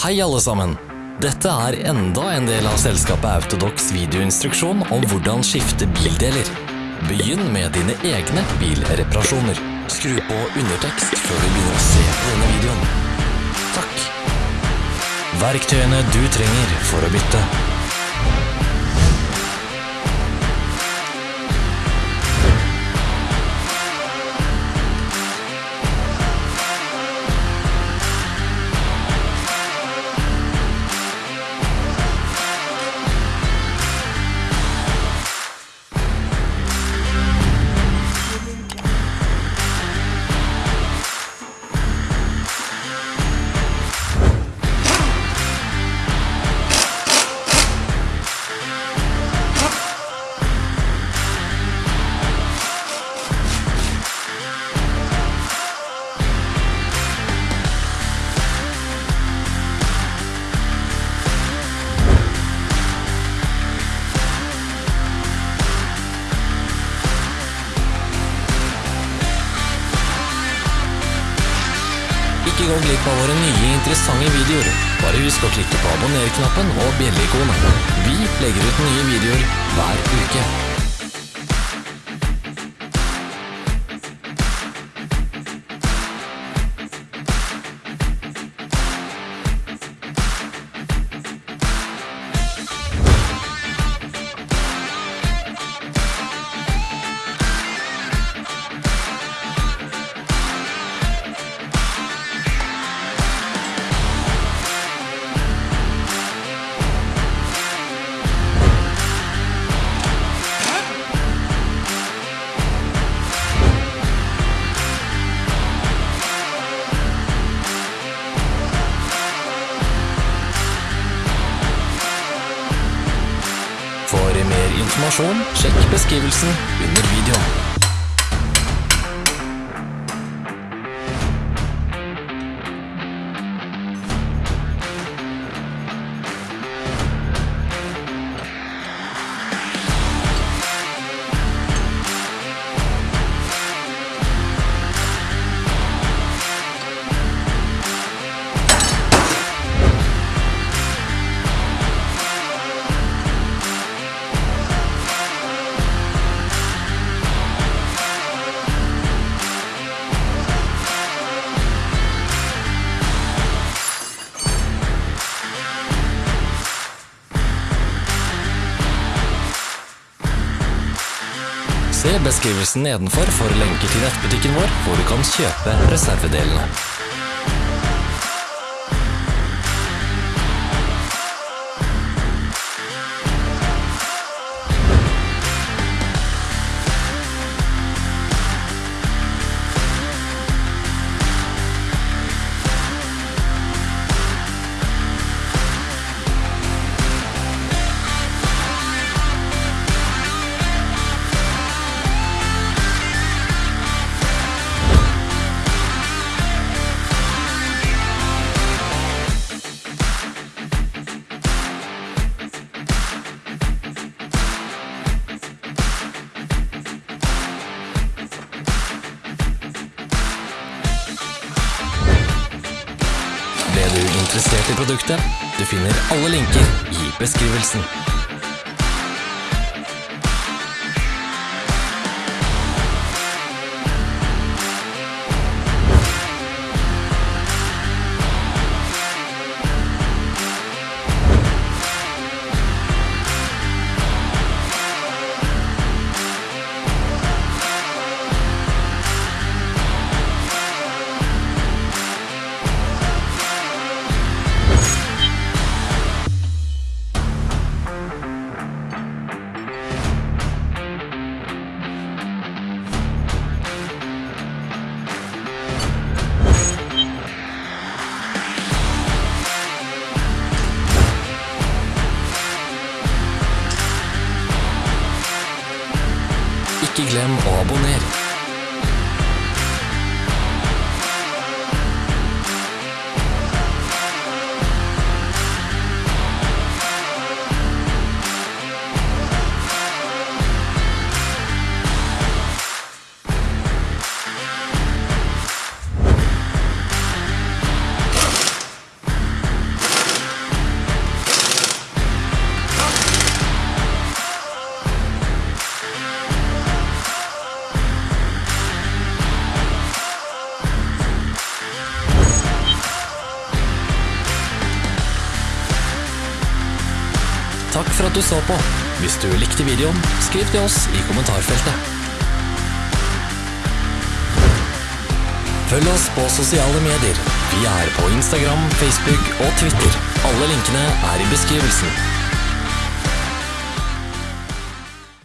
Hei alle sammen! Dette er enda en del av selskapet Autodox videoinstruksjon om hvordan skifte bildeler. Begynn med dine egne bilreparasjoner. Skru på undertekst før du begynner å se på denne videoen. Takk. Verktøyene du trenger for å bytte. Gå glipp av våre nye interessante videoer. Bare husk å klikke på abonner-knappen og bjelleikonet. Vi legger ut nye videoer hver uke. For mer informasjon, sjekk beskrivelsen under videoen. Se beskrivelsen nedenfor for lenker til nettbutikken vår, hvor du kan kjøpe reservedelene. Interessert i produktet? Du finner alle linker i beskrivelsen. Ikke glem å abonnere. Takk for at du så på. Hvis du likte videoen, skriv til oss i kommentarfeltet. Følg oss på sosiale medier. Vi er på Instagram, Facebook og Twitter. Alle linkene er i beskrivelsen.